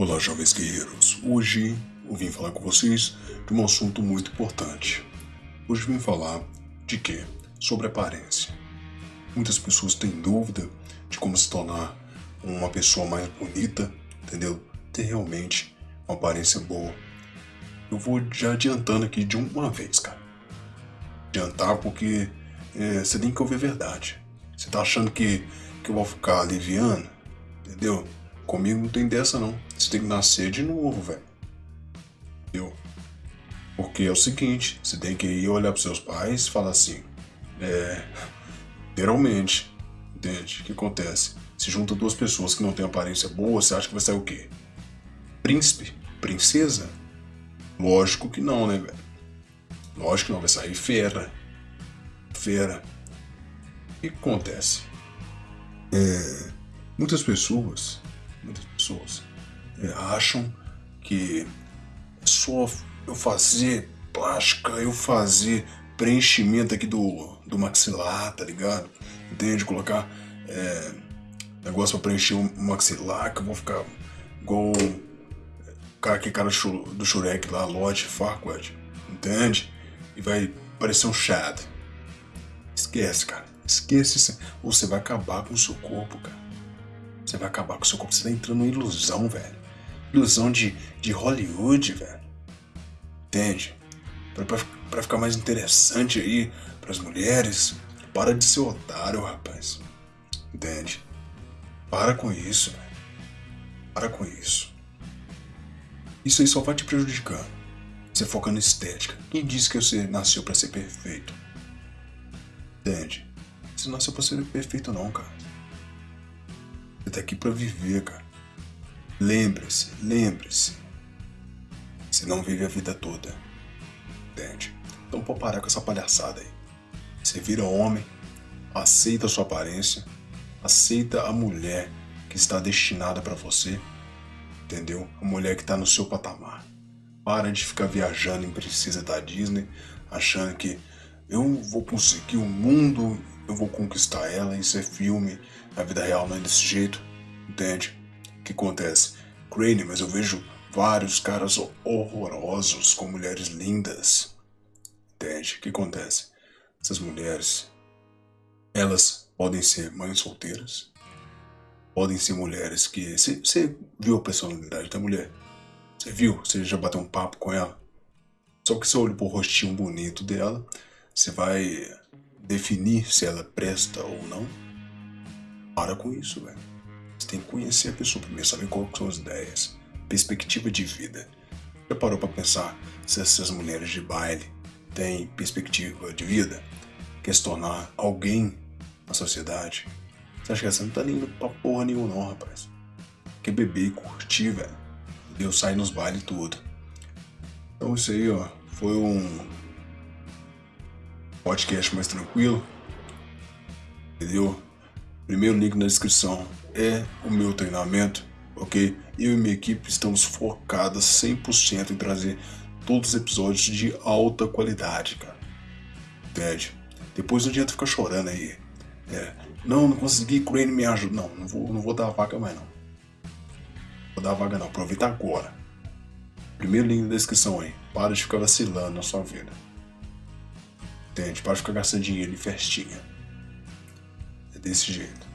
Olá, jovens guerreiros. Hoje eu vim falar com vocês de um assunto muito importante. Hoje vim falar de quê? Sobre aparência. Muitas pessoas têm dúvida de como se tornar uma pessoa mais bonita, entendeu? Ter realmente uma aparência boa. Eu vou já adiantando aqui de uma vez, cara. Adiantar porque é, você tem que ouvir a verdade. Você tá achando que, que eu vou ficar aliviando, entendeu? Comigo não tem dessa não. Você tem que nascer de novo, velho. Eu. Porque é o seguinte, você tem que ir olhar pros seus pais e falar assim. É. Literalmente. Entende? O que acontece? Se junta duas pessoas que não têm aparência boa, você acha que vai sair o quê? Príncipe? Princesa? Lógico que não, né, velho? Lógico que não, vai sair fera. Fera. O que acontece? É, muitas pessoas muitas pessoas acham que é só eu fazer plástica, eu fazer preenchimento aqui do, do maxilar, tá ligado? Entende? Colocar é, negócio pra preencher o maxilar, que eu vou ficar igual o cara, que cara do Shurek lá, Lodge Farquaad, entende? E vai parecer um Chad. Esquece, cara. Esquece isso. Você vai acabar com o seu corpo, cara. Você vai acabar com o seu corpo. Você tá entrando em ilusão, velho. Ilusão de, de Hollywood, velho. Entende? Pra, pra, pra ficar mais interessante aí pras mulheres. Para de ser otário, rapaz. Entende? Para com isso, velho. Para com isso. Isso aí só vai te prejudicando. Você foca na estética. Quem disse que você nasceu para ser perfeito? Entende? Você nasceu pra ser perfeito não, cara. Você tá aqui para viver, cara. Lembre-se, lembre-se. Você não vive a vida toda. Entende? Então pode parar com essa palhaçada aí. Você vira homem, aceita a sua aparência, aceita a mulher que está destinada para você, entendeu? A mulher que está no seu patamar. Para de ficar viajando em princesa da Disney, achando que eu vou conseguir o mundo eu vou conquistar ela, isso é filme, na vida real não é desse jeito, entende? Que acontece? Crane, mas eu vejo vários caras horrorosos com mulheres lindas, entende? O que acontece? Essas mulheres, elas podem ser mães solteiras, podem ser mulheres que... Você viu a personalidade da mulher? Você viu? Você já bateu um papo com ela? Só que você olha pro rostinho bonito dela, você vai definir se ela presta ou não, para com isso, velho. Tem que conhecer a pessoa primeiro, saber quais são as ideias, perspectiva de vida. Já parou para pensar se essas mulheres de baile têm perspectiva de vida? Quer se tornar alguém na sociedade? Você acha que essa não tá indo pra porra nenhuma não, rapaz? Quer beber e curtir, velho. Deus sai nos bailes tudo. Então isso aí, ó, foi um podcast mais tranquilo. Entendeu? Primeiro link na descrição é o meu treinamento, ok? Eu e minha equipe estamos focadas 100% em trazer todos os episódios de alta qualidade, cara. Entende? Depois não adianta ficar chorando aí. É, não, não consegui, Crane me ajuda. Não, não vou, não vou dar vaga mais não. Vou dar vaga não, aproveita agora. Primeiro link na descrição aí. Para de ficar vacilando na sua vida entende? Para ficar gastando dinheiro em festinha. É desse jeito.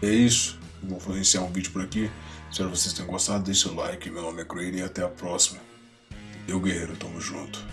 É isso. Vou iniciar um vídeo por aqui. Espero que vocês tenham gostado. Deixe seu like. Meu nome é Crane e até a próxima. Eu, guerreiro, tamo junto.